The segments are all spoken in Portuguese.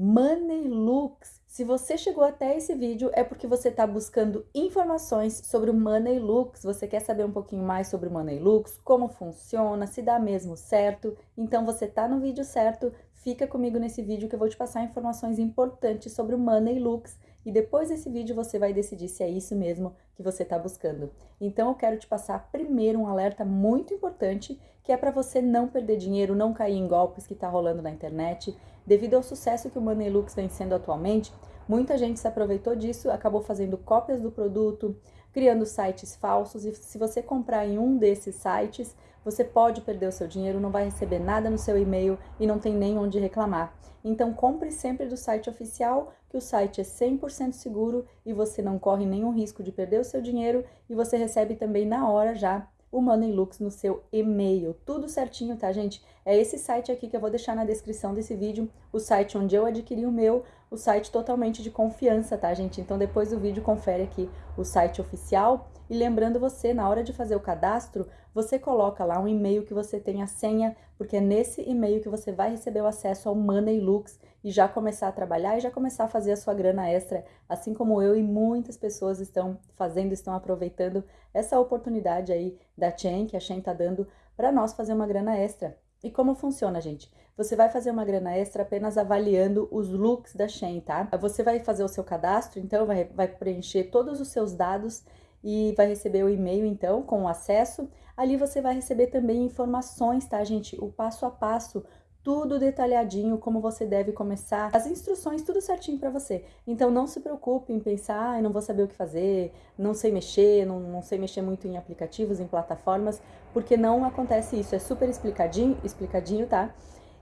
Money Looks. Se você chegou até esse vídeo é porque você está buscando informações sobre o Money Looks, você quer saber um pouquinho mais sobre o Money Looks, como funciona, se dá mesmo certo, então você está no vídeo certo, fica comigo nesse vídeo que eu vou te passar informações importantes sobre o Money Looks e depois desse vídeo você vai decidir se é isso mesmo que você está buscando. Então eu quero te passar primeiro um alerta muito importante que é para você não perder dinheiro, não cair em golpes que está rolando na internet, Devido ao sucesso que o Moneylux vem sendo atualmente, muita gente se aproveitou disso, acabou fazendo cópias do produto, criando sites falsos e se você comprar em um desses sites, você pode perder o seu dinheiro, não vai receber nada no seu e-mail e não tem nem onde reclamar. Então compre sempre do site oficial, que o site é 100% seguro e você não corre nenhum risco de perder o seu dinheiro e você recebe também na hora já o Moneylux no seu e-mail. Tudo certinho, tá, gente? É esse site aqui que eu vou deixar na descrição desse vídeo, o site onde eu adquiri o meu, o site totalmente de confiança, tá, gente? Então, depois do vídeo, confere aqui o site oficial. E lembrando você, na hora de fazer o cadastro, você coloca lá um e-mail que você tem a senha, porque é nesse e-mail que você vai receber o acesso ao Moneylux e já começar a trabalhar e já começar a fazer a sua grana extra, assim como eu e muitas pessoas estão fazendo, estão aproveitando essa oportunidade aí da Chain, que a Chain tá dando para nós fazer uma grana extra. E como funciona, gente? Você vai fazer uma grana extra apenas avaliando os looks da Shein, tá? Você vai fazer o seu cadastro, então vai, vai preencher todos os seus dados e vai receber o e-mail, então, com o acesso. Ali você vai receber também informações, tá, gente? O passo a passo tudo detalhadinho, como você deve começar, as instruções, tudo certinho para você. Então não se preocupe em pensar, ah, não vou saber o que fazer, não sei mexer, não, não sei mexer muito em aplicativos, em plataformas, porque não acontece isso, é super explicadinho, explicadinho, tá?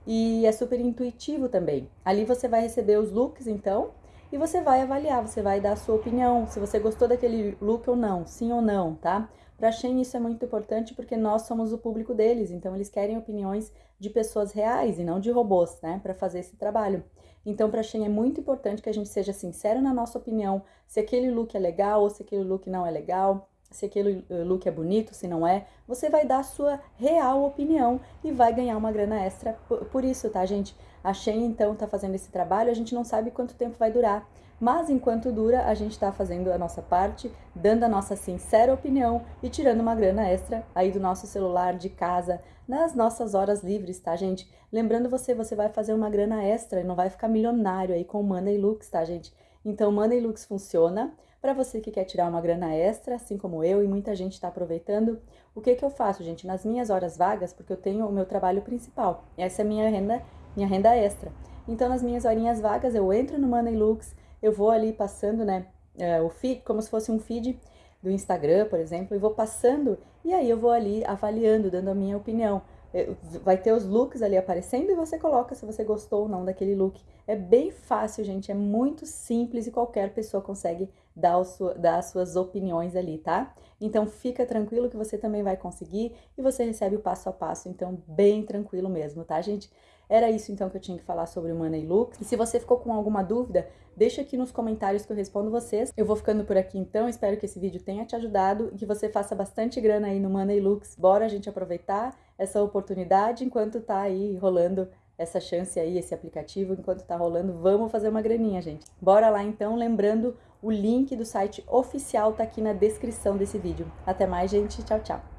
E é super intuitivo também. Ali você vai receber os looks, então, e você vai avaliar, você vai dar a sua opinião, se você gostou daquele look ou não, sim ou não, tá? Para a Shein isso é muito importante porque nós somos o público deles, então eles querem opiniões de pessoas reais e não de robôs, né, para fazer esse trabalho. Então para a Shein é muito importante que a gente seja sincero na nossa opinião, se aquele look é legal ou se aquele look não é legal, se aquele eh, look é bonito, se não é, você vai dar a sua real opinião e vai ganhar uma grana extra por, isso, tá, gente? A Shein, então, tá fazendo esse trabalho, a gente não sabe quanto tempo vai durar, mas enquanto dura, a gente tá fazendo a nossa parte, dando a nossa sincera opinião e tirando uma grana extra aí do nosso celular, de casa, nas nossas horas livres, tá, gente? Lembrando você, você vai fazer uma grana extra e não vai ficar milionário aí com Money Looks, tá, gente? Então, Money Looks funciona para você que quer tirar uma grana extra, assim como eu e muita gente está aproveitando. O que que eu faço, gente? Nas minhas horas vagas, porque eu tenho o meu trabalho principal, essa é a minha renda, minha renda extra. Então, nas minhas horinhas vagas, eu entro no Money Looks, eu vou ali passando, né, é, o feed, como se fosse um feed do Instagram, por exemplo, e vou passando, e aí eu vou ali avaliando, dando a minha opinião. É, vai ter os looks ali aparecendo e você coloca se você gostou ou não daquele look. É bem fácil, gente, é muito simples e qualquer pessoa consegue dar, dar as suas opiniões ali, tá? Então fica tranquilo que você também vai conseguir e você recebe o passo a passo, então bem tranquilo mesmo, tá, gente? Era isso então que eu tinha que falar sobre o Money Looks. E se você ficou com alguma dúvida, deixa aqui nos comentários que eu respondo vocês. Eu vou ficando por aqui então, espero que esse vídeo tenha te ajudado e que você faça bastante grana aí no Money Looks. Bora a gente aproveitar essa oportunidade enquanto tá aí rolando essa chance aí, esse aplicativo, enquanto tá rolando, vamos fazer uma graninha, gente. Bora lá então, lembrando, o link do site oficial tá aqui na descrição desse vídeo. Até mais, gente. Tchau, tchau.